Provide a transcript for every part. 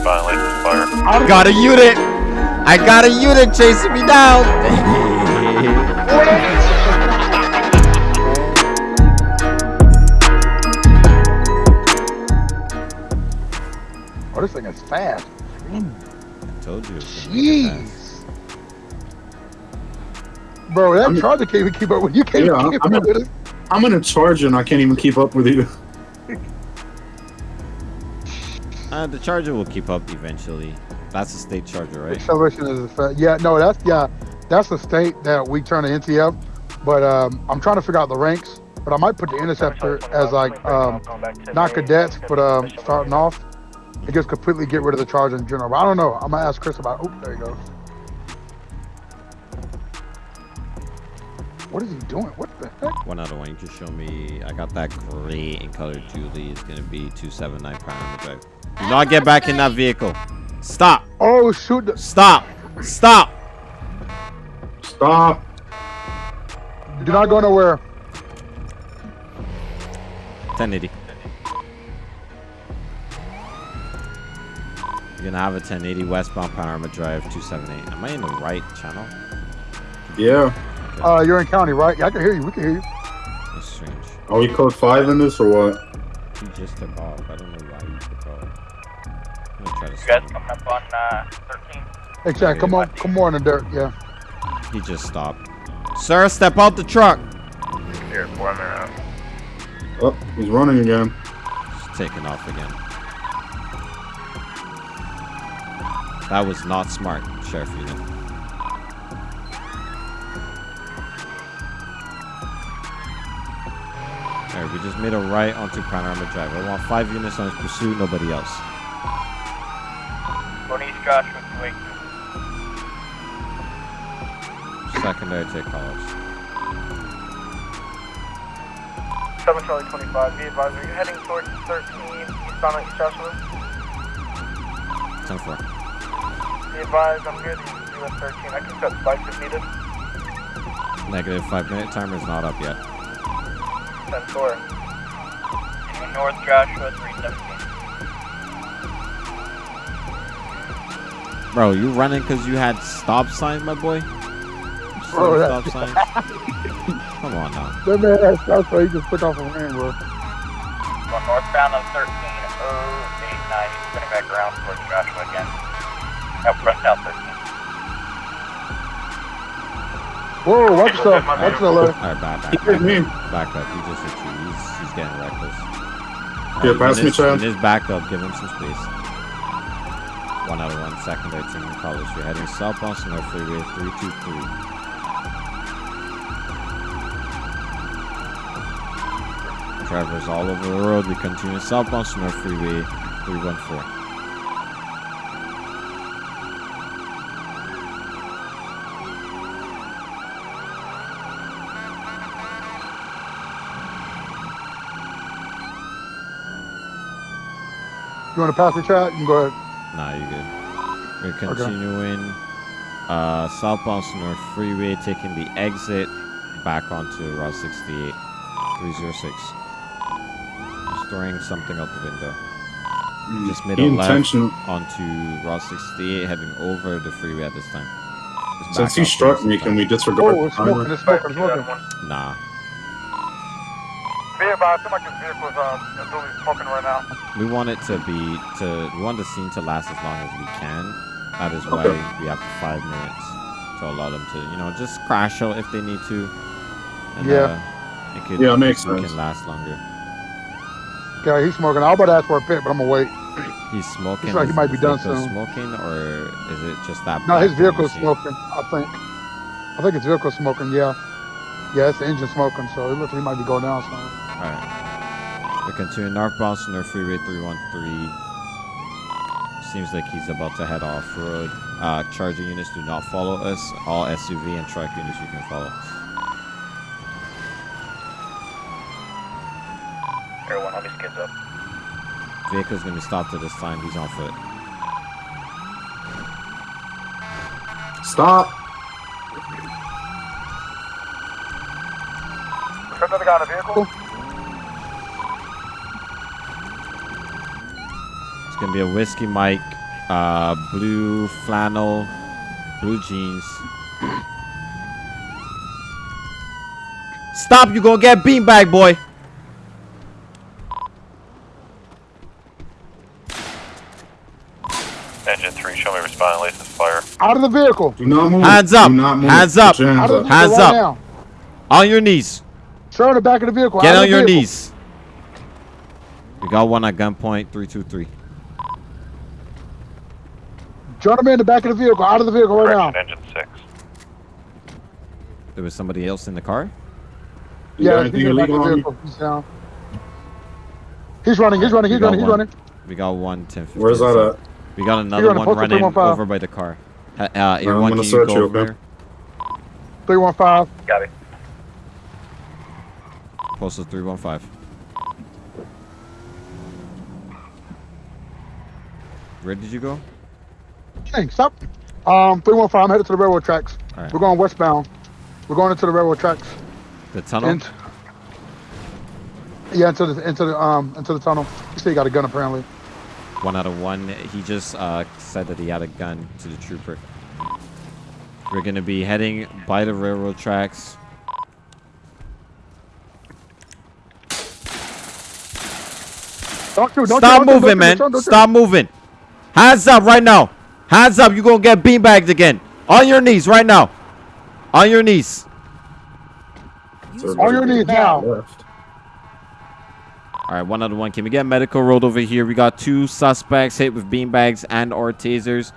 Just violated fire. Got a unit. I got a unit chasing me down. Oh, this thing is fast. I Told you. it was gonna be fast. Jeez. Bro, that charger can't even keep up with you. Can't Yeah, keep I'm up in- with it. I'm in a charger and I can't even keep up with you. Uh, the charger will keep up eventually. That's a state charger, right? Acceleration is a fa- yeah. No, that's yeah. That's the state that we turn to NTF. But um, I'm trying to figure out the ranks. But I might put the interceptor as like um, not cadets, but um, starting off. It just completely get rid of the charger in general. But I don't know. I'm gonna ask Chris about. Oh, there you go. What is he doing? What the heck? One out of one. You just show me. I got that gray in color Julie. It's gonna be 279 panorama drive. Do not get back in that vehicle. Stop. Oh shoot! Stop. Stop. Stop. Do not go nowhere. 1080. You're gonna have a 1080 westbound panorama drive 278. Am I in the right channel? Yeah. Uh, you're in county, right? Yeah, I can hear you. We can hear you. That's strange. Are we code five in this or what? He just took off. I don't know try to You guys him. coming up on uh, 13? Hey, Chad, come on, come on in the dirt. Yeah. He just stopped. Sir, step out the truck. Here, four minutes. Oh, he's running again. Just taking off again. That was not smart, Sheriff Unit. Alright, we just made a right onto Panorama Drive. I want five units on his pursuit, nobody else. Secondary take calls. 7 Charlie 25, be advised, are you heading towards 13 eastbound on East Joshua? 10 4. Be advised, I'm good, US 13, I can set spikes if needed. Negative five minute timer is not up yet. 10 4. Continue north Joshua 317. Bro, you running because you had stop signs, my boy? Bro, Stop that- signs? Come on now. That man has stuff, so he just took off a man, bro. Going northbound on 13, 089, he's spinning back around towards Joshua again. Out front south 13. Whoa, watch yourself. Watch the left. Alright, back, He back, hit back, me. back up. He just hit you. He's, he's getting reckless. Here, pass me, Eunice- Chad. Eunice, back up. Give him some space. One out of one. Secondary team in college. You're heading southbound Senora Freeway 323. Drivers all over the road. We continue southbound Senora Freeway 314. You want to pass the chat? You can go ahead. Nah, you good. We're continuing uh, southbound North Freeway, taking the exit back onto Route 68, 306. Just throwing something out the window. Just made a left intention- onto Route 68, heading over the freeway at this time. Just Since he struck me, can we disregard Oh, the it's timer? Smoking. Smoking. Nah. Be advised, seems like this vehicle's um, really smoking right now. We want it to be to we want the scene to last as long as we can. That is why Okay. we have the five minutes to allow them to, you know, just crash out if they need to. And, Yeah. Uh, it could, Yeah, it makes it sense. can last longer. Yeah, he's smoking. I was about to ask for a pit, but I'm gonna wait. He's smoking. Looks like he might be done soon. Smoking, or is it just that? No, his black thing you vehicle is see? smoking. I think. I think his vehicle smoking. Yeah. Yeah, it's the engine smoking, so it looks like he might be going down soon. All right. We continue northbound North Freeway 313. Seems like he's about to head off road. Uh, charging units do not follow us. All SUV and truck units you can follow. Everyone, let me skids up. Vehicle's gonna be stopped at this time. He's on foot. Stop. There's another guy in the vehicle. It's gonna be a whiskey Mike uh, blue flannel, blue jeans. Stop! You gonna get beanbag, boy. Engine 3, show me responding license fire. Out of the vehicle. Do not move. Hands up. Do not move. Hands up. Put your Out hands up. Hands right up. now. On your knees. Sir, in the back of the vehicle. Get out on your vehicle. knees. We got one at gunpoint. Three two three. Gentleman in the back of the vehicle. Out of the vehicle right now. Engine 6. There was somebody else in the car. Yeah, he's in the back of the vehicle. He's down. He's running. He's running. We running. He's running. We got one 10 15. Where's that at? We got another one running over by the car. Uh, uh, I'm Irwan, gonna can you search go you, over okay? Three one five. Got it. Postal 315. Where did you go? Hey, stop. Um, three one five. I'm headed to the railroad tracks. All right. We're going westbound. We're going into the railroad tracks. The tunnel? Int- yeah, into the into the um into the tunnel. You say you got a gun apparently. One out of one. He just uh, said that he had a gun to the trooper. We're going to be heading by the railroad tracks. Shoot. Don't Stop shoot, moving, man. Stop moving. Hands up right now. Hands up. You're going to get beanbagged again. On your knees right now. On your knees. On your knees now. Left. All right, one out of one. Can we get medical road over here? We got two suspects hit with beanbags and or tasers.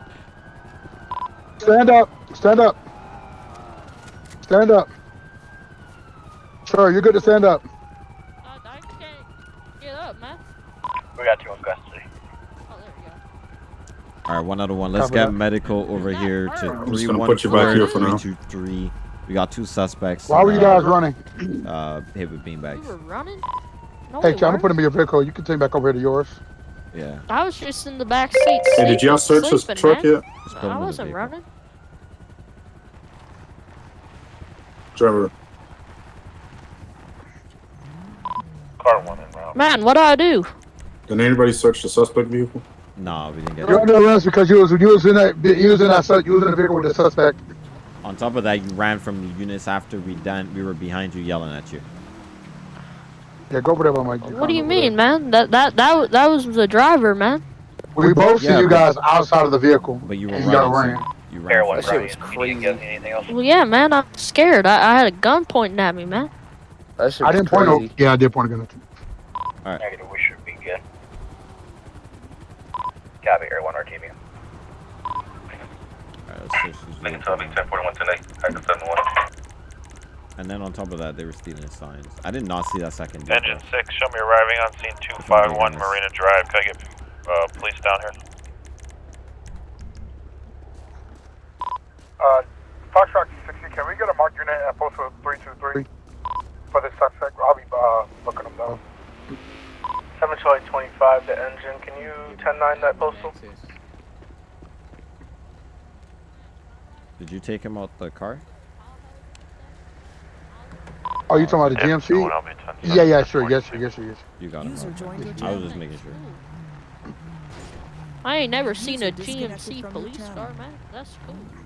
Stand up. Stand up. Stand up. Sure, you're good to stand up. I, I can't get up, man. We got two in custody. Oh, there we go. All right, one out of one. Let's Cover get that. medical over here to I'm just gonna put you 314 back here for now. 323. We got two suspects. Why were you uh, guys running? Uh, hit with We beanbags. were running? No, Hey, we Chad, I'm putting him in your vehicle. You can take back over here to yours. Yeah. I was just in the back seat. Hey, did y'all search this truck man. yet? Just put him I wasn't running. Trevor. Car 1 en route. Man, what do I do? Did anybody search the suspect vehicle? No, we didn't get You're it. under arrest because you was you was in that you was in that you was in the vehicle with the suspect. On top of that, you ran from the units after we done. We were behind you, yelling at you. Yeah, go over there by my. What do you mean, man? That that that that was the driver, man. We both see you guys outside of the vehicle. But you were And you ran. so You ran. Heroin, shit was You didn't get crazy. anything else? Well, yeah, man. I'm scared. I, I had a gun pointing at me, man. That shit I didn't point. crazy. No, yeah, I did point a gun at you. All right. Negative, we should be good. Copy, Air 1 RTB. All right, let's search this Lincoln vehicle. Tubbing, 1041 today. Active 71. And then on top of that, they were stealing signs. I did not see that second. vehicle. Engine 6, show me arriving on scene 251 Marina Drive. Can I get uh, police down here? Uh, Foxtrot 60, can we get a marked unit at postal 323 for this suspect? I'll be uh, looking him down. 7 Charlie 25, the engine. Can you 10-9 that postal? Did you take him out the car? Oh, you talking about the Yeah, GMC? going. Yeah, yeah, sure, yes, sure, yes, sure, yes. You got him. User out. joined I was just making sure. I ain't never seen a User disconnected GMC police car, man. That's cool.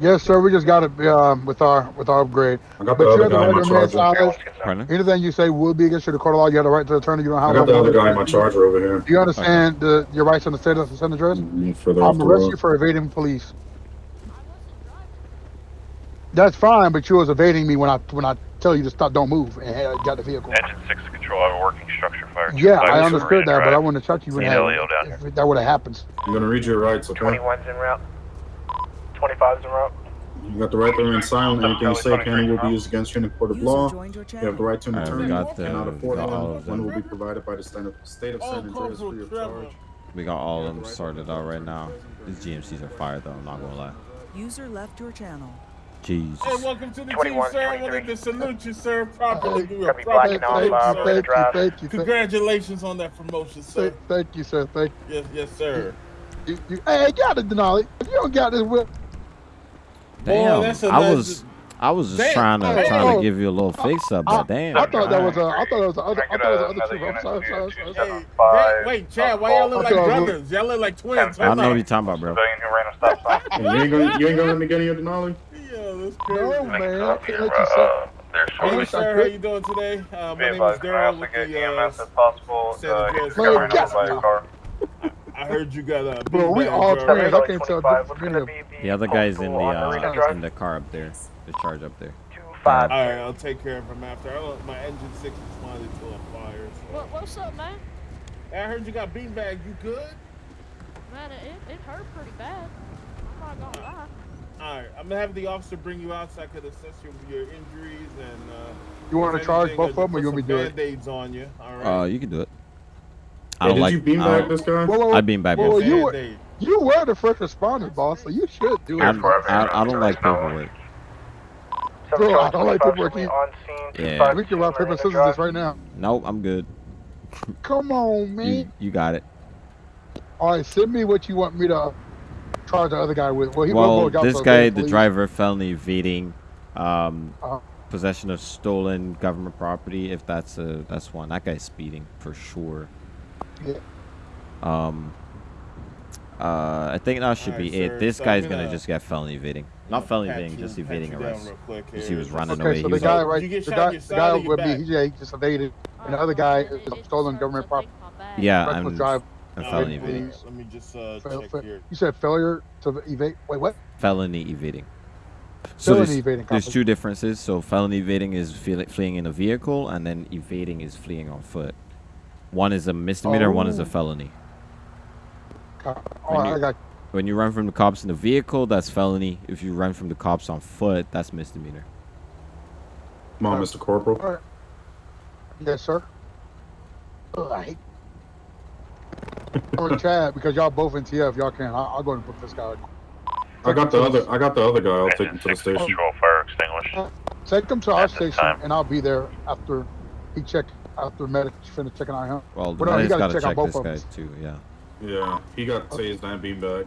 Yes, sir. We just got it um, with our with our upgrade. I got But the you other have the guy in right my to remain charger. silent. Pardon? Anything you say will be against you to court of law. You have the right to attorney. You don't have I got the no other more- guy in my charger over here. Do you understand the, your rights in the state of San Andreas? Mm, Further I'm off the arresting you for evading police. That's fine, but you was evading me when I when I tell you to stop, don't move, and hey, I got the vehicle. Engine 6 to control. I have a working structure fire. Yeah, 251 I understood Marina that, but I Drive. wouldn't have touched you when Need that, Elio down here. that would have happened. I'm gonna read your rights, okay? 21's en route. 25's en route. You got the right to remain silent. Anything you say can and will be used against you in a court of law. You have the right to an Alright, we attorney. got the- Cannot afford got all one. of One them. will be provided by the state of, state of San Andreas free of charge. We got all of them sorted out right now. These GMCs are fire though. I'm not gonna lie. User left your channel. Jesus. Hey, welcome to the 21, team, sir. I 23. wanted to salute you, sir. Properly do a Gonna be proper blacking out, Thank you, uh, salute, Marina thank you, thank you, Congratulations on that promotion, sir. thank, thank you, sir. Thank Yes, yes, sir. you. you hey, you got it, Denali. If you don't got this whip, Damn. that's a I nice- was I was just Damn. trying to Hey, trying oh. to give you a little fix up, I, but damn. I thought that was alright. a. I thought it was a other. I thought it was get a other another two. I'm sorry. Sorry. Sorry. two sorry. seven Hey, five? wait, Chad, why y'all look like I'll brothers? Y'all look like twins. Ten I Hold know what on. you're talking about, bro. Civilian who ran a stop sign. And you ain't gonna you ain't gonna let me get any of the Denali? Yo, that's No, crazy. man. I can't let you say. There's Hey, sir, how could. you doing today? Uh, my name is advised, Daryl with get the, EMS uh, if possible? San Uh, Andreas he just got ran Rescue. by a car. I heard you got a Bro, we all driver. twins. I can't tell the difference. The other guy's in the uh, in the car up there. The charge up there. Five. All right, I'll take care of him after. I don't, my engine six responded to a fire. So. What, what's up, man? Hey, I heard you got beanbag. You good? Man, it, it hurt pretty bad. I'm not gonna lie. All right, I'm gonna have the officer bring you out so I could assess your, your injuries and. Uh, You want to charge both of them, or you want me to do it? Band-aids on you. All right. Uh, you can do it. I don't did like. you I beanbag don't- this guy? Whoa, whoa, whoa. I bean back Whoa, whoa, him. you were you were the first responders, boss, so you should do it. I, I don't like paperwork. Bro, I don't like paperwork either. On scene. Yeah. We can rock paper scissors this right now. Nope, I'm good. Come on, man. You you got it. All right, send me what you want me to charge the other guy with. Well, he Well, this guy, the driver, felony evading, um, Uh-huh. possession of stolen government property. If that's a that's one, that guy's speeding for sure. Yeah. Um. Uh, I think that should Alright, be it. This so I'm guy's gonna- gonna just get felony evading. Not gonna felony evading, just evading you down arrest. Because he was Just- running Okay, away. so He the was guy like, right, You the guy, the guy with me, he, yeah, he just evaded, and the other guy It- is it stolen government property. take my bag. yeah, Reckless and, drive. and All felony right, evading. Let me just uh, Fail- check here. You said failure to evade. Wait, what? Felony evading. So Felony there's, evading. there's two differences. So felony evading is fle- fleeing in a vehicle, and then evading is fleeing on foot. One is a misdemeanor, one is a Oh. felony. Copy. when you- got. When you run from the cops in the vehicle, that's felony. If you run from the cops on foot, that's misdemeanor. Come on, Mr. Corporal. All right. Yes, sir. Ugh, I hate. or Chad, because y'all both in TF, y'all can. I'll, I'll go and book this guy. I got the other I got the other guy. I'll take him to the station. control fire extinguished. Take him to our At this station, time. and I'll be there after he check after medic finish checking out him. Well, the well, no, medic's gotta got to check out both this of guy us. too. Yeah. Yeah, he got tased and beanbag.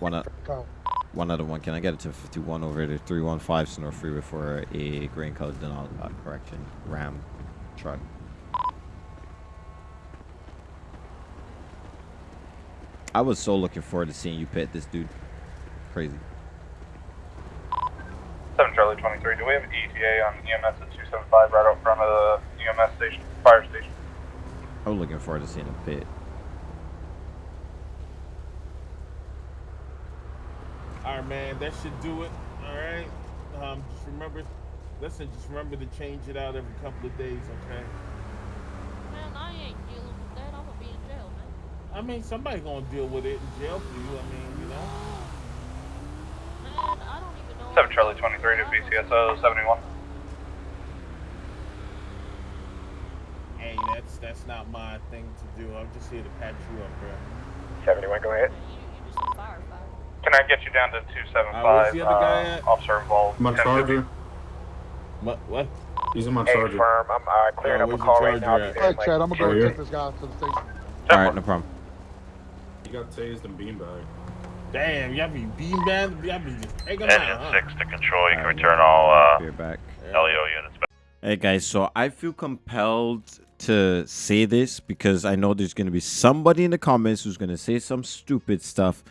One o- Okay. one out of one. Can I get it to 51 over to 315 Senora Freeway for a green colored Denali, uh, correction Ram truck? I was so looking forward to seeing you pit this dude. Crazy. 7 Charlie 23, do we have ETA on EMS at 275 right out front of the EMS station, fire station? I was looking forward to seeing a pit. All right, man, that should do it. All right. Um, just remember, listen, just remember to change it out every couple of days, okay? Man, I ain't dealing with that. I'm gonna be in jail, man. I mean, somebody gonna deal with it in jail for you. I mean, you know. Man, I don't even know. 7 Charlie 23 to BCSO 71. Hey, that's that's not my thing to do. I'm just here to patch you up, bro. 71, go ahead. You, you just a firefighter. Can I get you down to Uh, 275? where's the other guy at? officer involved. My charger. What? What? He's in my Hey, charger. firm, I'm uh, clearing Oh, up a where's call your right now. I'll charger at? there All in right, Chad, I'm gonna go Right take this guy to the station. All right, no problem. You got tased and beanbag. Damn, y'all be beanbag. Y'all be just take 'em out, Engine huh? 6 to control. You can return all uh, back. LEO units back. Hey guys, so I feel compelled to say this because I know there's gonna be somebody in the comments who's gonna say some stupid stuff,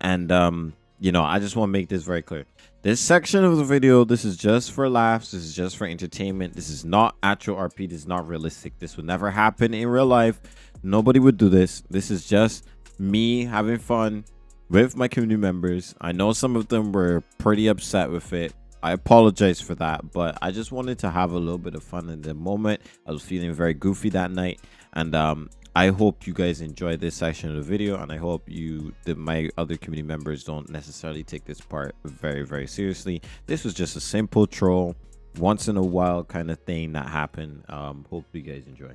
and um, you know, I just want to make this very clear. This section of the video, this is just for laughs. This is just for entertainment. This is not actual RP. This is not realistic. This would never happen in real life. Nobody would do this. This is just me having fun with my community members. I know some of them were pretty upset with it. I apologize for that, but I just wanted to have a little bit of fun in the moment. I was feeling very goofy that night, and um, I hope you guys enjoy this section of the video, and I hope you, that my other community members, don't necessarily take this part very, very seriously. This was just a simple troll, once in a while kind of thing that happened. Um, hope you guys enjoy.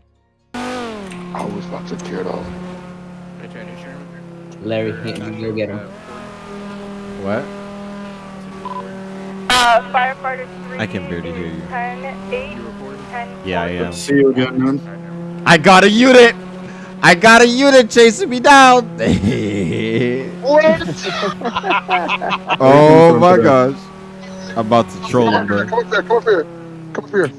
I was about to tear it off. Larry, you go get him. What? Uh, firefighter 3. I can barely hear you. 10, 8, 10, Yeah, I Good am. to see you again, man. I got a unit. I got a unit chasing me down. oh my gosh. I'm about to troll him, bro. Come up here, come up here. Come up here.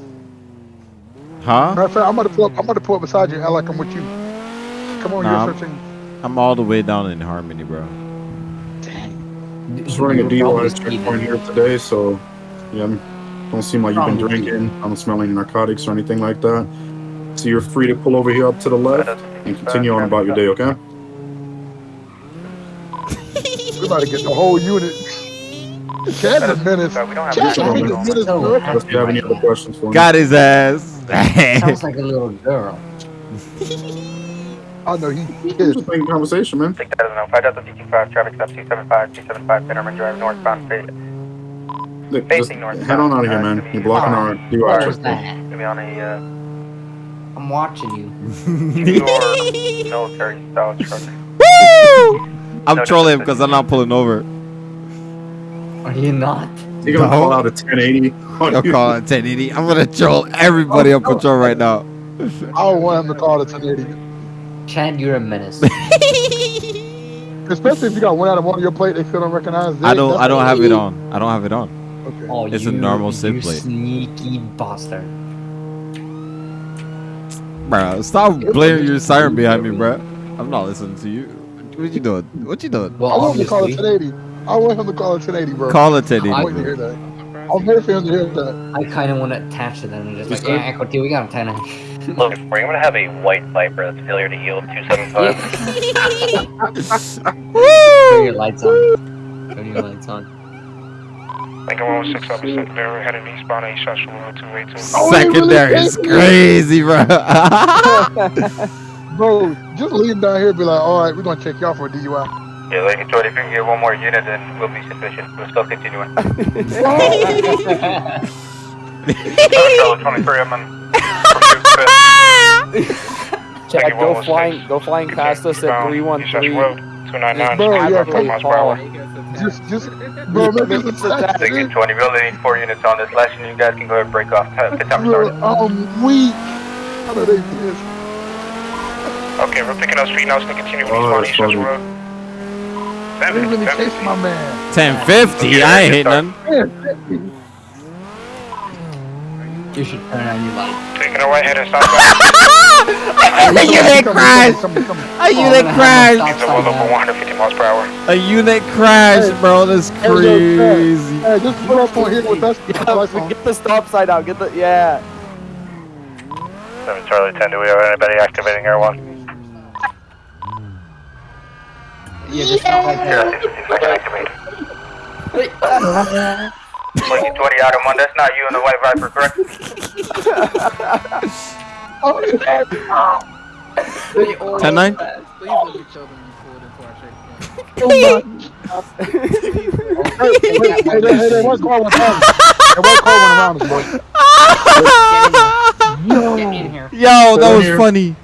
Huh? Matter of fact, I'm gonna pull up. I'm gonna pull up beside you, I like I'm with you. Come on, Nah, you're searching. I'm all the way down in Harmony, bro. Just running a DUI checkpoint here today, so yeah, I'm- don't seem like you've been drinking. I don't smell any narcotics or anything like that. So you're free to pull over here up to the left and continue on about your day, okay? We're about to get the whole unit. Chad's a menace. We don't have Chad's a menace, bro. Unless you have any other questions for me. Got his ass. Sounds like a little girl. I know he Just is. making conversation, man. Take that as a no. 5025, traffic stop 275, 275, Panorama Drive, northbound, fa- Look, Just Facing north. head on out of here, man. You're blocking our DUI What was checkpoint. that? gonna be on a, uh, I'm watching you. your military style truck. Woo! I'm trolling him because I'm not pulling over. Are you not? You're gonna No. call out a 1080. on I'm you. calling 1080. I'm gonna troll everybody on patrol right now. I don't want him to call it 1080. Chad, you're a menace. Especially if you got one out of one of your plate, they still don't recognize. I don't. That's I don't have it on. I don't have it on. Okay. Oh, It's a you, normal you plate. sneaky bastard. Bro, stop blaring your siren behind me, bro. I'm not listening to you. What you doing? What you doing? Well, I want him to call it obviously, 1080. I want him to call it 1080, bro. Call it 1080, I'm waiting to hear that. I'm waiting for him to hear that. I kind of want to attach to them and just like, Just yeah, Echo we got him 10 Look, we're gonna have a white Viper that's failure to yield 275. Turn your lights on. Turn your lights on. Lincoln 116 up secondary, heading eastbound East Central Road 282. Oh, he oh, really Secondary is crazy, bro. Bro, just leave him down here and be like, all right, we're going to check y'all for a DUI. Yeah, like I if you can get one more unit, then we'll be sufficient. We're still continuing. Charlotte 23, I'm on pursuit fifth. Chad, go flying, go flying past us at 313. 299, Bro, yeah, 55 come miles per hour. Just, just, bro, make this a Lincoln 20, we only need four units on this lesson. You guys can go ahead and break off. T- The time started. I'm weak. How do they pissed? Okay, we're picking up speed now, so continue Oh, eastbound that's East Central funny. Road. They really chased my 1050. I ain't hitting none. Man, You should turn on your light. Taking a right head and stop A unit come, crash. come, come, come. A unit Oh, crash. It's a well over 150 miles per hour. A unit crash, bro. That's crazy. Hey, just put up on here with us. Get the. Get the stop sign out. Get the yeah. 7 Charlie 10, do we have anybody activating Air 1? Yeah, just stop right Yeah, there. 15 second activated. Lincoln 20, of 1, that's not you and the white Viper, correct? Oh, yeah. 10 9. Hey, hey, hey, hey, hey, one car went around us. Hey, one around boy. Get here. Yo, that was funny.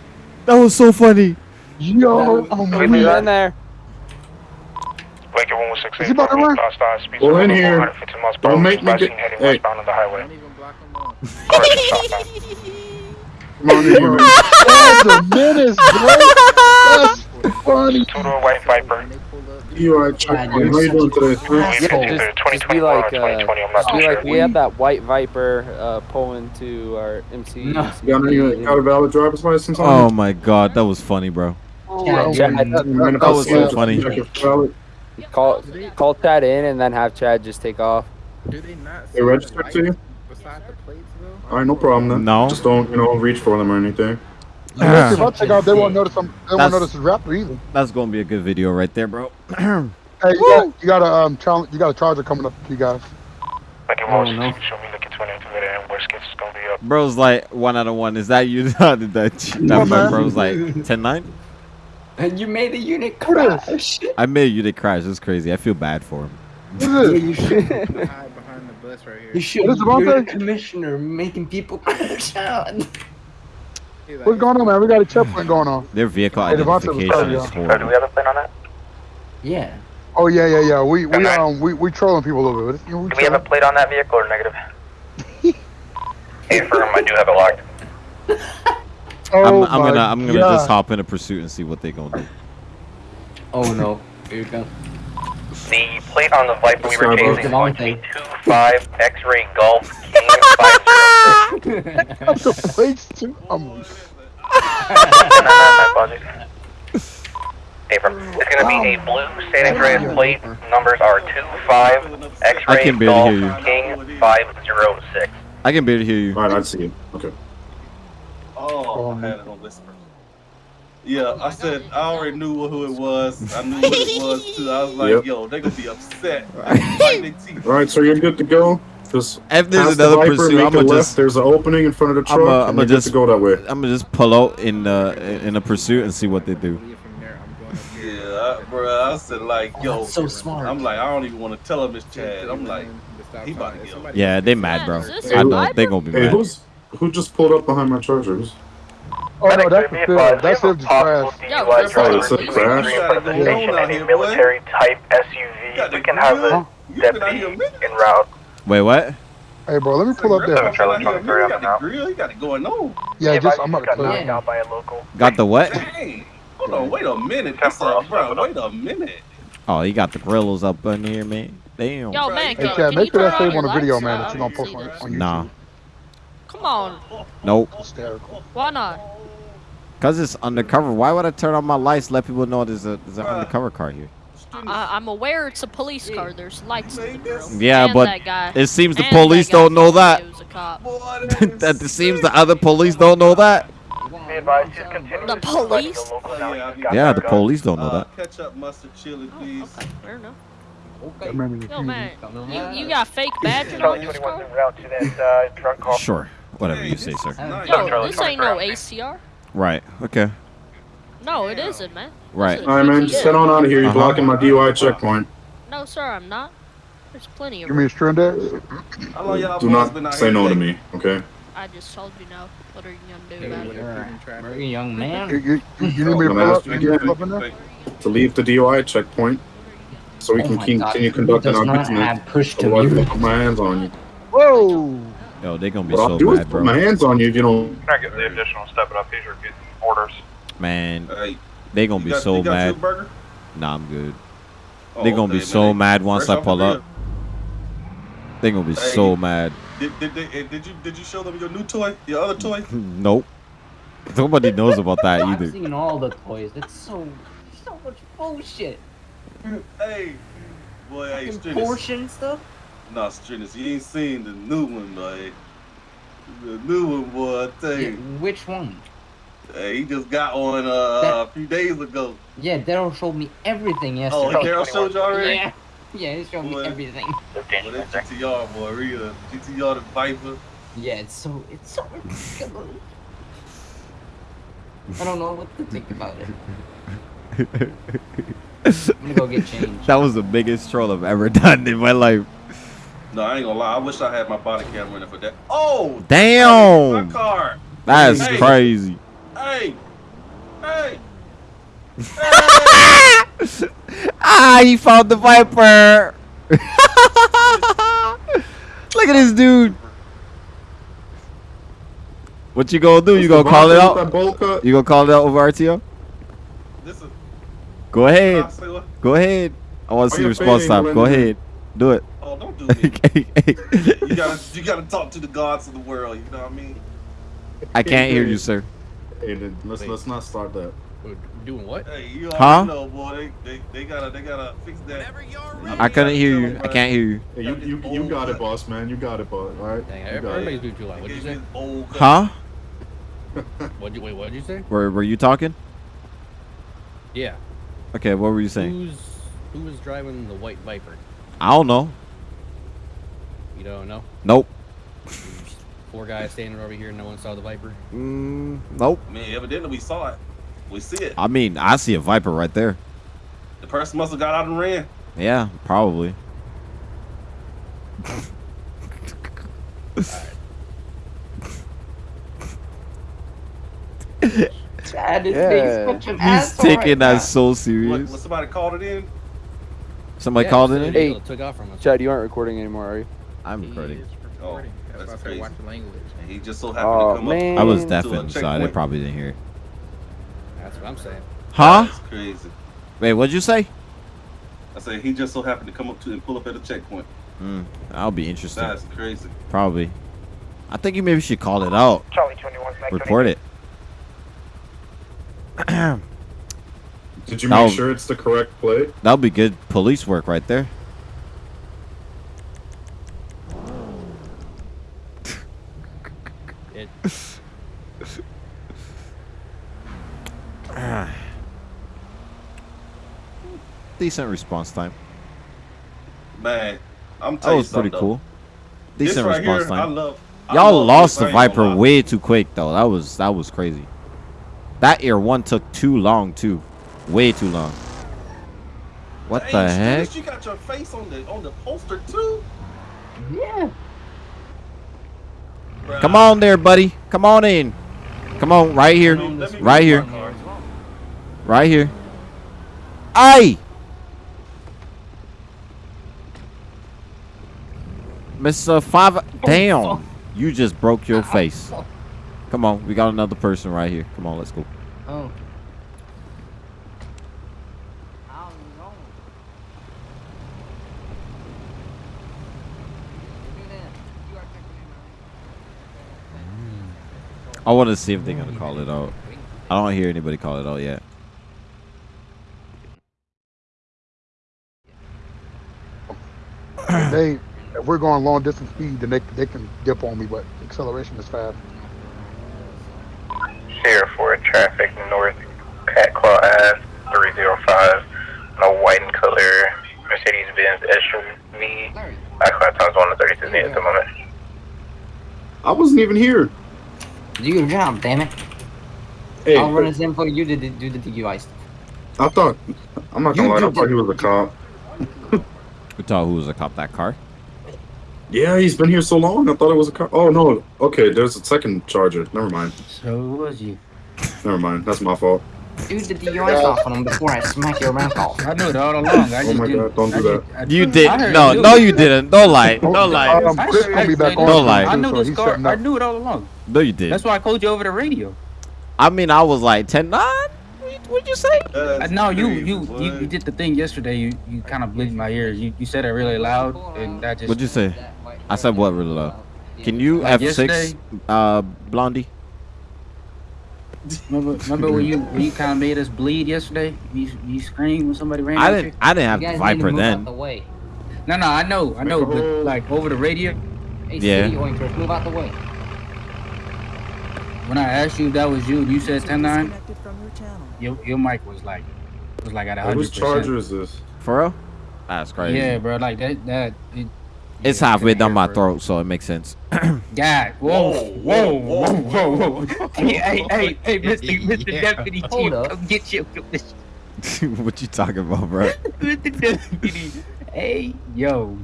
That was so funny. Yo, I'm Get weak. in there. Lincoln 116, Is he about to run? stop, speed Go in here. miles Don't make me get- hey. westbound on the highway. Correction. Come on in here. That's a menace, bro. That's funny. Two-door white Viper. DUI checkpoint. How you doing today, We sir? Yeah, just- just be like, uh, I'm not Just too be sure. like, we had that white Viper uh, pulling to our MC. No. You got, any, got a valid driver's license Oh on my god, that was funny, bro. Chad, Yeah, you're I- a you? that- that was so funny. Check if. Call call Chad in and then have Chad just take off. They registered to you? Alright, no problem then. No. Just don't, you know, reach for them or anything. If I take off, they won't notice I'm. They That's- won't notice it's rapper either. That's gonna be a good video right there, bro. Hey, you got, you got a um, challenge. You got a charger coming up, you guys. Lincoln Oh, no. show me Lincoln 20 activated, and worst case it's gonna be up. Bro's like one out of one. Is that you? that that, that bro's like 10 9. And you made a unit crash. I made you to crash. It's crazy. I feel bad for him. Who's Yeah, this? you should. You should. What is You're the commissioner making people crash out. What's going on, man? We got a checkpoint going on. Their vehicle Hey, identification telling is you. Sir, do we have a plan on that? Yeah. Oh yeah, yeah, yeah. We we um we we trolling people over it. You know, we Do we have a plate on that vehicle or negative? hey, firm, I do have it locked. I'm, Oh I'm gonna I'm gonna God. just hop in a pursuit and see what they gonna do. Oh no. Here you go. The plate on the Viper we were Sorry, bro. chasing is going to be 25 X-ray Golf King 506. the plates too. I'm, Affirm. It's going to be a blue San Andreas plate. Numbers are 25 I X-ray can barely Golf hear King 506. I can barely hear you. All right, I see you. Okay. Oh, I had it on whisper. Yeah, I said I already knew who it was. I knew who it was too. I was like, Yep. yo, they're gonna be upset. Bite their teeth. All right, so you're good to go. Just If there's past the another Viper, pursuit, I'ma just- There's an opening in front of the truck. I'm gonna just go that way. I'm gonna just pull out in uh in a pursuit and see what they do. Yeah, I, bro, I said like, yo, that's so smart. I'm like, I don't even want to tell him it's Chad. I'm like, he about to get him. Yeah, they mad, bro. Is this I a know they gonna be Hey, mad. Who's who just pulled up behind my chargers? oh no, that's the field. That's the crash. Yo, DUI this driver is a leaving crash. in the Hold on station out in here, a boy. military type SUV. We can have grill. the You been out deputy here a minute. en route. Wait, what? Hey, bro, let me pull up there. Trailer got the the grill. You got it going on. Yeah, just I'm about to got knocked out by a local. Got the what? Dang. Hold on, wait a minute. That's a, bro, wait a minute. Oh, he got the grills up in here, man. Damn. Yo, man, Hey, can, Chad, can you make sure that on save on the video, man, that uh, you're gonna post on, on YouTube. Nah. Come on. Nope. Hysterical. Why not? Cause it's undercover. Why would I turn on my lights? Let people know there's a there's an undercover car here. I, I'm aware it's a police car. There's lights in the grill. Yeah, And but that guy. it seems the And police don't know that. he was a cop. that it seems the other police don't know that. Be advised, just continue The police? a local Oh, now. yeah, You've got Yeah, that the police don't know Uh, that. ketchup, mustard, chili, please. Okay, fair enough. I remember the Yo, man, you, you got fake badging on Charlie this 21 car? route to that uh, drunk. Sure. Whatever Hey, you say, sir. nice. Yo, Charlie this ain't no ACR. Right. Okay. No, it isn't, man. Right. All right, man. Just GTS. head on out of here. You're Uh-huh. blocking my DUI checkpoint. No, sir, I'm not. There's plenty of Give me a room. string there. How long y'all Do not say no to me, okay? I just told you no. What are you gonna do You're about it? a very young man. you, you, you need me to I'm pull up? asking You need again. up in there? To leave the DUI checkpoint, so we Oh can my keep- God, continue conducting our business. have push to Otherwise, I'll mute? put my hands on you. Whoa! Yo, they're gonna be What I'll so do is mad, put my hands on you if you don't. Can I get the additional step it up? These are getting orders. Man, Hey, they gonna be got, so you got you a mad. Nah, I'm good. Oh, They gonna be so man. mad once Fresh I pull up. They're gonna be Hey. so mad. Did, did, did, eh, did you did you show them your new toy, your other toy? Nope. Nobody knows about that either. I've either. seen all the toys. It's so so much bullshit. hey, boy, hey, Fucking Strinis. Porsche and stuff. Nah, Strinis, you ain't seen the new one, boy. The new one, boy, I tell Yeah, which one? Hey, he just got one uh, That- a few days ago. Yeah, Daryl showed me everything yesterday. Oh, yesterday. Daryl showed you already? Yeah, yeah, he showed me What? everything. Well, that GTR, boy, real. GTR, the Viper. Yeah, it's so it's so ridiculous. I don't know what to think about it. I'm gonna go get changed. That was the biggest troll I've ever done in my life. No, I ain't gonna lie. I wish I had my body camera in it for that. Oh, Damn! my car. That's Hey. crazy. Hey, hey. Ah, he found the Viper. Look at this dude. What you gonna do? You gonna call it out? You gonna call it out over RTO? This is. Go ahead. I say what? Go ahead. I want to Are see you the response time. Go ahead. Do it. Oh, don't do me. you gotta, you gotta talk to the gods of the world. You know what I mean? I can't hear you, sir. Hey, then let's let's not start that. Doing what? Hey, you already Huh? know, boy. They, they, they gotta, they gotta fix that. I couldn't hear you. I can't hear you. Hey, you you you got it, boss, man. You got it, boss. All right. Dang, You got everybody's it. doing too loud. What'd you say? Huh? What'd you wait? What'd you say? Were Were you talking? Yeah. Okay. What were you saying? Who's who was driving the white Viper? I don't know. You don't know. Nope. Four guys standing over here. And no one saw the Viper. Mm, nope. Man, evidently we saw it. We see it. I mean, I see a Viper right there. The person must have got out and ran. Yeah, probably. Chad is Yeah. being such an He's taking right that now. so What, serious. what, somebody called it in? Somebody Yeah, called it in. Hey. took off from us. Chad, you aren't recording anymore, are you? I'm recording. Oh, that's why crazy. watch the language. And he just so happened Oh, to come man. up. I was to a deafened, so they probably didn't hear. That's what I'm saying. Huh? That's crazy. Wait, what'd you say? I said he just so happened to come up to and pull up at a checkpoint. Mm, that'll be interesting. That's crazy. Probably. I think you maybe should call it out. Charlie 21, Smack Report it. Did you That'll- make sure it's the correct plate? That'll be good police work right there. It, Decent response time. Man, I'm That was pretty cool. This Decent right response here, I time. Y'all lost the I ain't gonna Viper way too quick though. That was that was crazy. That air one took too long too. Way too long. What the Dang, heck? Stuart, You got your face on the on the poster too. Yeah. Come on there, buddy. Come on in. Come on, right here. Right here. Right here. Aye. Mr. Five. Damn. You just broke your face. Come on. We got another person right here. Come on, let's go. Oh. I want to see if they're going to call it out. I don't hear anybody call it out yet. If they, if we're going long distance speed, then they they can dip on me, but acceleration is fast. Sheriff for traffic north, Cat Claw Ave, 305. No white and color Mercedes Benz SUV. I class times 1 to 36 at the moment. I wasn't even here. Do your job, damn it. Hey, I'll run his info. You did the- do the DUI stuff. I thought. I'm not gonna You lie. I thought he was a cop. We thought who was a cop that car? Yeah, he's been here so long. I thought it was a car. Oh no. Okay, there's a second charger. Never mind. So who was you? Never mind. That's my fault. Dude, the DUI stuff on him before I smack your mouth off. I knew it all along. I Oh just my didn't- god! Don't I do just- that. I- You I did. heard No, you. no, you didn't. Don't lie. Don't lie. Um, I- Chris I- gonna be back I- on. Don't lie. I knew so this car. I knew it all along. No, you did. That's why I called you over the radio. I mean, I was like 10 9. What'd you say? Uh, no, you you, you you did the thing yesterday. You you kind of bleeded my ears. You you said it really loud, and that just. What'd you say? I said what really loud? Can you Like F6 uh Blondie? Remember, remember when you when you kind of made us bleed yesterday? You you screamed when somebody ran. I didn't You? I didn't have the Viper then. way. No, no, I know, I know, but like over the radio, Hey, Yeah. city oinkers, move out the way. when I asked you if that was you, you said 10-9. Your. Your your mic was like was like at a Hey, hundred Whose charger is this? For real? That's crazy. Yeah, bro, like that that. It, It's halfway down my throat, so it makes sense. God, whoa, whoa, whoa, whoa, whoa, Hey, hey, hey, hey, Mr. Mr. Deputy Hold Chief, up. come get your what you talking about, bro? Mr. Deputy. Hey, yo,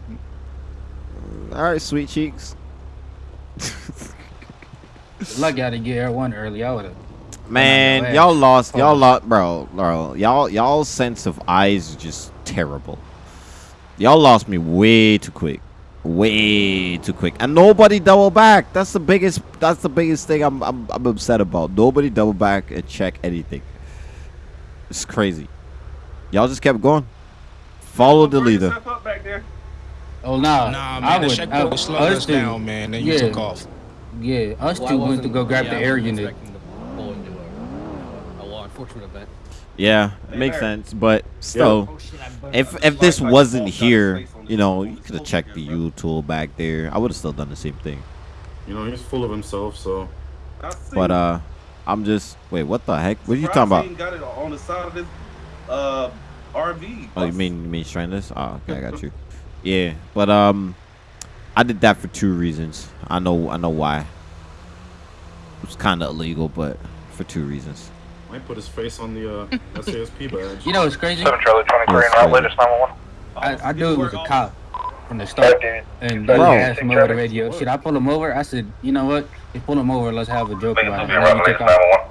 All right, sweet cheeks. lucky I didn't get Air One early. I would have. Man, y'all lost. Y'all Hold lost, bro, bro. Y'all, y'all sense of eyes is just terrible. Y'all lost me way too quick, way too quick, and nobody double back. That's the biggest. That's the biggest thing I'm, I'm, I'm upset about. Nobody double back and check anything. It's crazy. Y'all just kept going. Follow the leader. Yourself up back there. Oh nah, Nah, I man, the would- checkpoint I- was slowing us us two- down, man. Then you yeah. took off. Yeah, us Well, two went to go grab yeah, the air unit. expecting to pull a, a law enforcement event. Yeah, Hey, makes Larry. sense, but still, Oh shit, I burned if if this Like- like wasn't Paul got his here, face on the you know, you could have checked the U tool back there. I would have still done the same thing. You know, he's full of himself. So But uh, I'm just wait. What the heck? What are you Surprised talking he about? ain't Got it on the side of his uh RV. Oh, you mean you mean strandless? Oh, okay, I got you. Yeah, but um, I did that for two reasons. I know I know why. It was kind of illegal, but for two reasons. Might put his face on the uh, SASP badge. You know what's crazy? 7 Charlie 23 Yes, and route sir. latest 911. I, I knew it was a cop from the start. dude. And they Bro. asked him over the radio. Should I pull him over? I said, you know what? If pull him over, let's have a joke about it. be And then he latest took off. 911.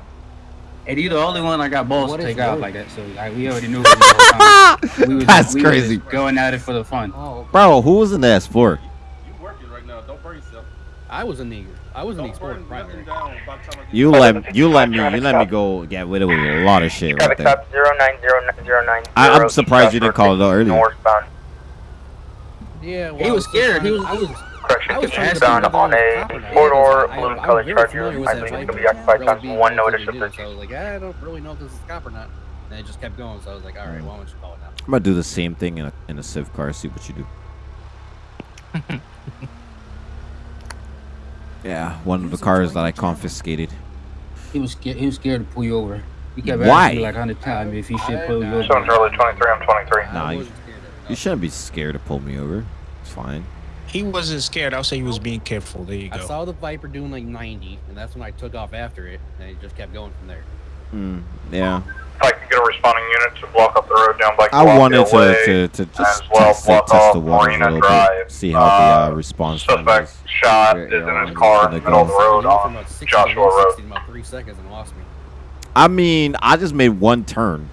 And you the only one I got balls What to take out work? like that. So like we already knew it was the whole time. We was, That's we was crazy. going at it for the fun. Oh, Bro, who was in the S4? You working right now? Don't burn yourself. I was in the I was in the explorer primary. You let you let me you let me go get rid of a lot of shit right there. Stop zero nine zero nine zero nine. I, I'm surprised you didn't call it out earlier. Northbound. Yeah, He was scared. He was. I was. Correction, I was trying to on a four-door I- balloon I'm colored charger. I that believe it's Viper gonna be occupied times one what notice of do. So I was like, ah, I don't really know if this is a cop or not. And it just kept going. So I was like, all right, mm. why don't you call it now? I'm gonna do the same thing in a in a Civ car. See what you do. yeah, one of the cars that I confiscated. He was scared. He was scared to pull you over. He kept Why? asking me like hundred times if he should pull you over. Seven Charlie twenty-three, I'm twenty-three. Nah, you, you shouldn't be scared to pull me over. It's fine. He wasn't scared. I'll say he was being careful. There you go. I saw the Viper doing like 90, and that's when I took off after it, and it just kept going from there. Mm, yeah. If I can get a responding unit to block up the road down Black I Velocity wanted to, Way, to, to just as well test, block test off the waters a little Drive. bit, see how the uh, response time Suspect is. shot You're- is you're in on- his car in the middle of the road He went from on about 60 to Joshua 160 Road. in about three seconds and lost me. I mean, I just made one turn.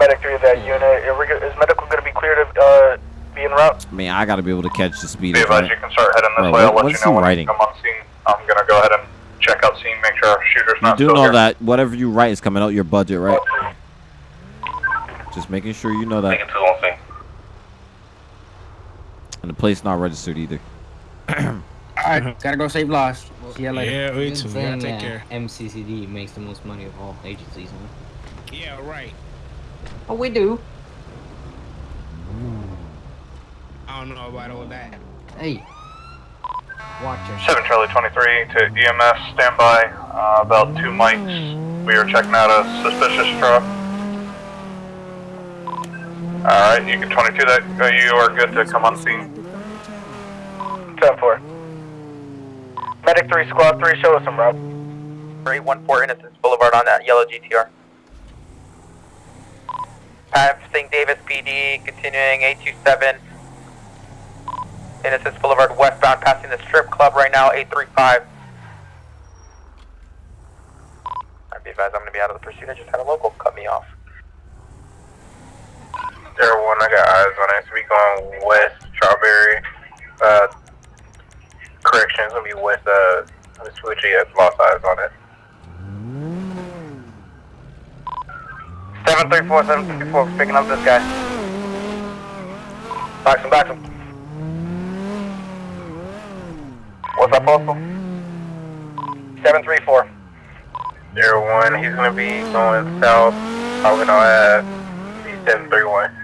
Medic 3 of that unit. Are we go- Is medical going to be clear to uh, be en route? I mean, I gotta be able to catch the speed. Be of advised it. you can start heading this Bro, way. I'll let what's you know he when writing? you come on scene. I'm gonna go ahead and check out scene, make sure our shooter's You not do still know here. that whatever you write is coming out your budget, right? Just making sure you know that. Taking two on scene. And the place not registered either. All right, gotta go save lives. See ya later. Yeah, me Been too. Gotta take that care. MCCD makes the most money of all agencies, huh? Yeah, right. Oh, we do. I don't know about all that. Hey, watch. Seven Charlie 23 to EMS standby. Uh, about two mics. We are checking out a suspicious truck. All right, you can 22 that. Uh, you are good to come on scene. 10-4. Medic 3, Squad 3, show us some route. 314 Innocence Boulevard on that yellow GTR. Passing Davis PD, continuing 827. Innocence Boulevard westbound, passing the strip club right now, 835. I'd be advised I'm going to be out of the pursuit. I just had a local cut me off. Air 1, I got eyes on it. So we going west, Strawberry. Uh, correction, it's going to be west, uh, Switchy. It's lost eyes on it. 734, 734, picking up this guy. Box him, box him. What's up, Postal? 734. Zero one, he's gonna be going south, probably gonna have 731.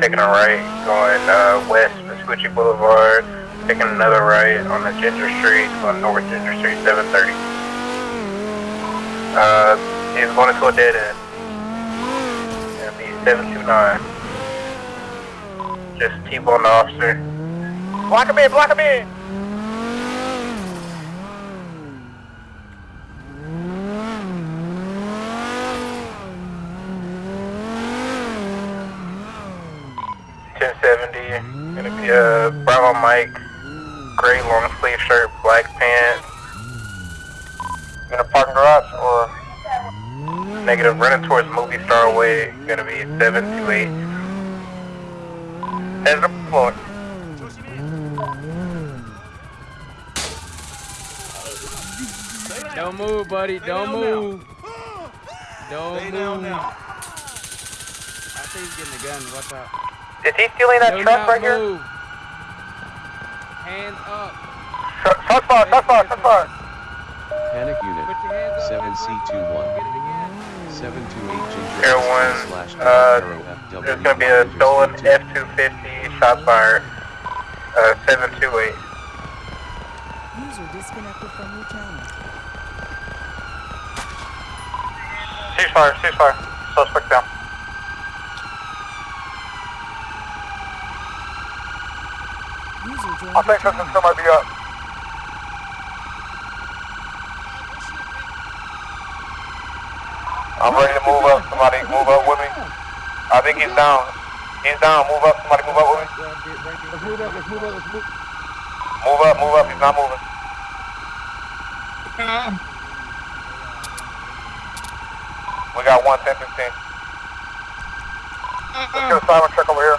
Taking a right, going uh, west, Vespucci Boulevard, taking another right on the Ginger Street, going north Ginger Street, 730. Uh, he's going into a dead end. It'll be 729. Just T-bone the officer. Block him in, block him in! Ten seventy. Gonna be Bravo Mike, gray long sleeve shirt, black pants. In a parking garage or negative running towards movie star way. Gonna be seven two eight. Heads up the floor. Don't move, buddy. Don't move. Don't Lay move. down now. I think he's getting a gun. Watch out. Is he stealing that Do truck not right here? Move. Hands up. Shot fire, shot fire, shot fire. Panic unit. Put your hands up. 7C21. Get it 728 Ginger Air one, slash uh, there's gonna be a stolen F-250 shot fire, uh, 728. User disconnected from your channel. Ceasefire, ceasefire. Suspect down. User joined I think still might be up. I'm ready to move up. Somebody move up with me. I think he's down. He's down. Move up. Somebody move up with me. Let's move up, let's move up, let's move. Move up, move up. He's not moving. Uh-huh. We got one, 10, 15. Let's get a uh-huh. silent check over here.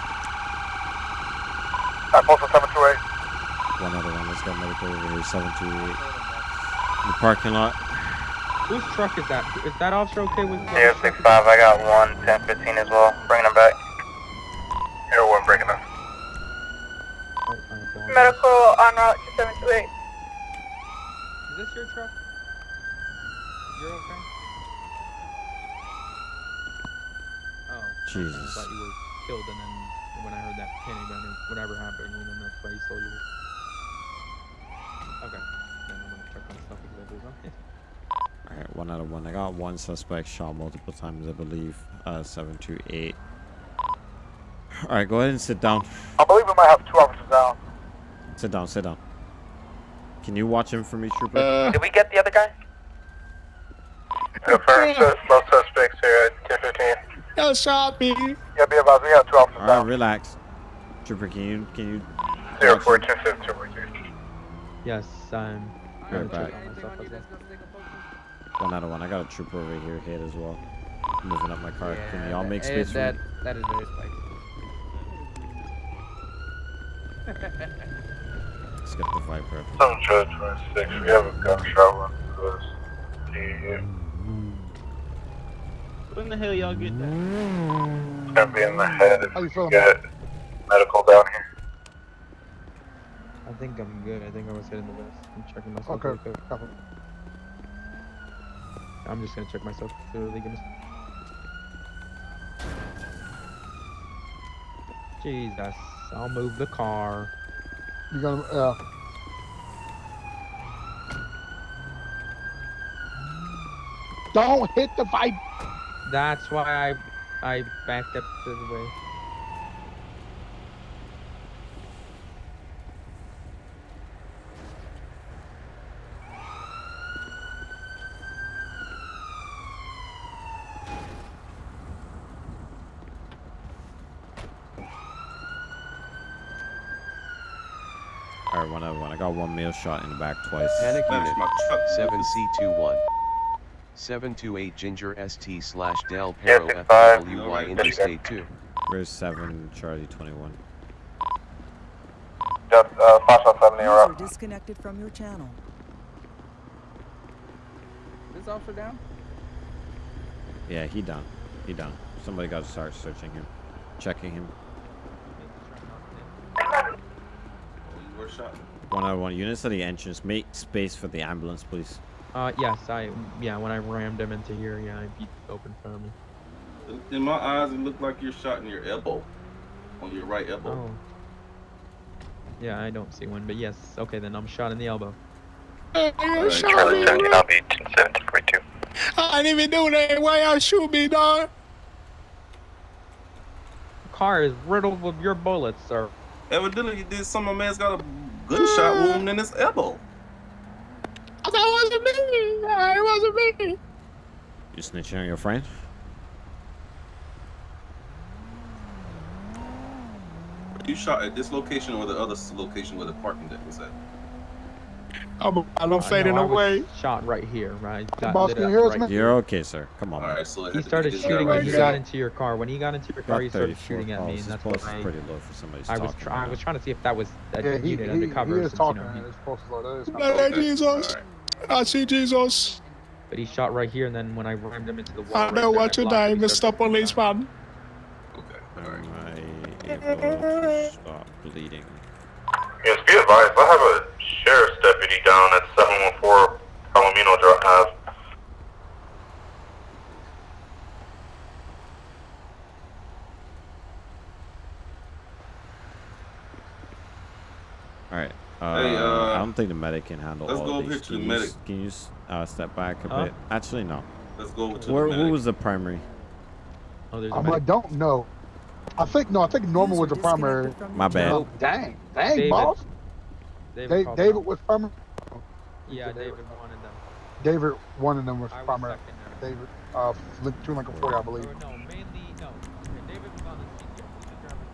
At postal 728. One other one. Let's over here. 728. The parking lot. Whose truck is that? Is that officer okay with? Zero six five, I got one, ten fifteen as well, bringing them back. Zero one, bringing them. Medical on route to 728. Is this your truck? You're okay? Oh. Jesus. I thought you were killed, and then when I heard that panic gun or whatever happened, and then that's why you stole your. Okay. Then I'm gonna check my stuff because I was on. Alright, one out of one. I got one suspect shot multiple times, I believe. Uh, 728. Alright, go ahead and sit down. I believe we might have two officers down. Sit down, sit down. Can you watch him for me, Trooper? Did we get the other guy? Confirmed, sus- both suspects here at ten fifteen. Yo, shot me. Yeah, be advised, we have two officers Alright, relax. Trooper, can you, can you... Zero four him? ten seven two one two. Yes, I'm. Right Oh, one out of one. I got a trooper over here hit as well. Moving up my car. Can y'all make space for that, me? that is very spicy. Skip the Viper. Some judge twenty-six, we have a gunshot wound to us. Yeah, When the hell y'all get that? it's gonna be in the head if How you we feeling? get medical down here. I think I'm good. I think I was hitting the vest. I'm checking myself. Okay. Real quick. copy. I'm just gonna check myself. Literally, give me. Jesus, I'll move the car. You gonna, uh, don't hit the vibe. That's why I I backed up to the way. Alright, one out of one. I got shot in the back twice. Panic That's unit. my truck. 7C21. 728 Ginger ST slash Del Yeah, Perro. FWY No, Interstate 2. Where's 7 Charlie 21? Just, uh, flash out seventy, you're User up. disconnected from your channel. This officer down? Yeah, he done. He done. Somebody got to start searching him. Checking him. Oh, you were shot. One out of one. Units at the entrance. Make space for the ambulance, please. Uh, yes, I yeah. When I rammed him into here, yeah, I beat open for me. In my eyes, it looked like you're shot in your elbow. On your right elbow. Oh. Yeah, I don't see one, but yes. Okay, then I'm shot in the elbow. Hey, you shot Charlie me. seventeen, I'll be ten seventeen forty-two. I didn't even do that. Why y'all shoot me, dog? The car is riddled with your bullets, sir. Evidently, you did. Some of man's got a gunshot uh. wound in his elbow. That wasn't me. Uh, it wasn't me. You snitching on your friend? You shot at this location or the other location where the parking deck was at? I'm, I'm Uh, fading no, I was away. Shot right here, right? Got boss, lit can up you hear us, right man? here. You're okay, sir. Come on. All right, so He had to be started this guy shooting right when he got into your car. When he got into your car, Got he started 34 shooting at me, and that's pulse what is I. pretty low for somebody I was talking try, I was trying to see if that was a Yeah, he, he, unit he, undercover. he is talking. You know, he, It's supposed. That is Blood kinda of Okay, Jesus. all I see Jesus. but he shot right here, and then when I rammed him into the wall, I right know there, what I your blocked name, him, he Mr. started shooting back. Policeman. Okay, all right. Am I able to stop bleeding? Yes, be advised, I have a sheriff's deputy down at seven one four Palomino Drive. Alright. Uh, Hey, uh, I don't think the medic can handle let's all go of over these. here to Can the you, medic. s- can you uh, step back a Huh? bit? Actually, no. Let's go over to Where, the who was the primary? Oh, there's a Um, I don't know. I think no. I think Norman was the primary. My bad. Oh, dang, dang, David. boss. David, Da- David was primary. Yeah, David wanted them. David, one of them was I was primary. secondary. David, uh, Link- two Lincoln Forty, I believe. Or no, mainly no. Okay, David was on the scene. Yeah, he was driving.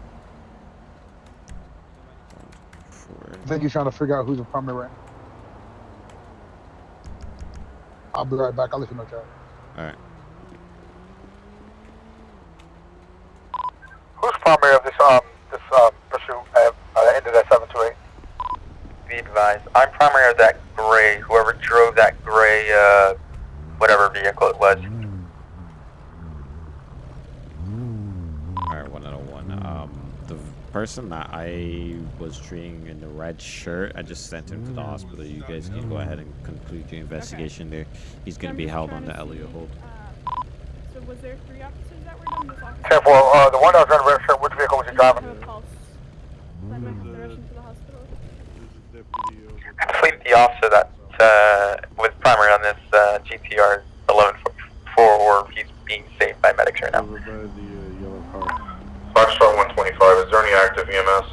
For I think he's trying to figure out who's the primary. right now. I'll be right back. I'll let you know, Chad. Alright. Who's primary of this um this um pursuit? Uh, uh, ended at seven two eight. be advised. I'm primary of that gray, whoever drove that gray, uh, whatever vehicle it was. Alright, 101. Um, the person that I was treating in the red shirt, I just sent him to the hospital. You guys can go ahead and conclude your investigation there. He's going to be held on the Elliot hold. So was there three officers that were done? This officer? Ten four, uh, the one that was on the red shirt, which vehicle was he driving? Led my direction to the hospital. The officer that, uh, was primary on this, uh, GTR 1144, or he's being saved by medics right now. Foxtrot 125, is there any active EMS?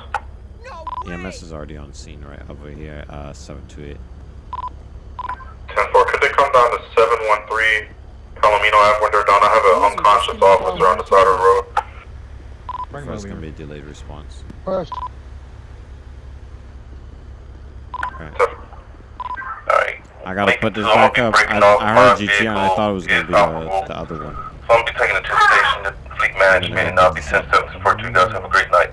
EMS is already on scene right over here, uh, 728. 10-4, could they come down to 713 Palomino Ave when they're done? I have an unconscious officer on the side of the road. First going to be a delayed response. First. I gotta put this back up. I, I heard GT and I thought it was gonna be uh, the, the other one. So I'm be taking it to the station, the fleet management, and I'll be sent up to Fort Two Have a great night.